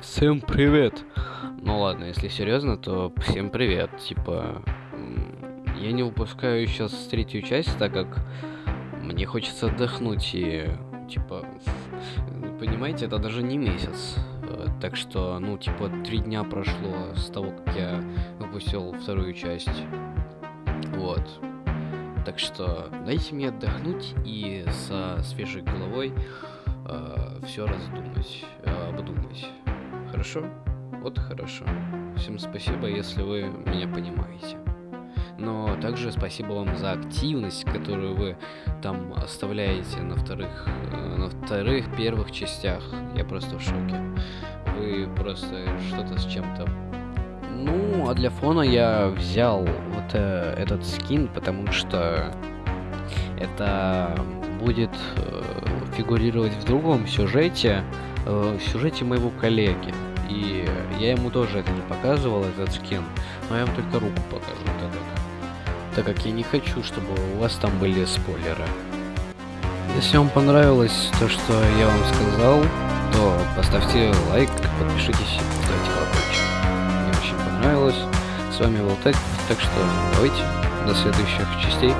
Всем привет! Ну ладно, если серьезно, то всем привет. Типа, я не выпускаю сейчас третью часть, так как мне хочется отдохнуть и, типа, понимаете, это даже не месяц. Э, Так что, ну, типа, три дня прошло с того, как я выпустил вторую часть. Вот. Так что дайте мне отдохнуть и со свежей головой все раздумать, э, обдумать. Хорошо? Вот хорошо. Всем спасибо, если вы меня понимаете. Но также спасибо вам за активность, которую вы там оставляете на вторых, э, на вторых, первых частях. Я просто в шоке. Вы просто что-то с чем-то ну, а для фона я взял вот э, этот скин, потому что это будет э, фигурировать в другом сюжете, э, в сюжете моего коллеги. И я ему тоже это не показывал, этот скин, но я вам только руку покажу, как, так как я не хочу, чтобы у вас там были спойлеры. Если вам понравилось то, что я вам сказал, то поставьте лайк, подпишитесь и поставьте колокольчик мне очень понравилось. С вами был Тек, так что давайте до следующих частей.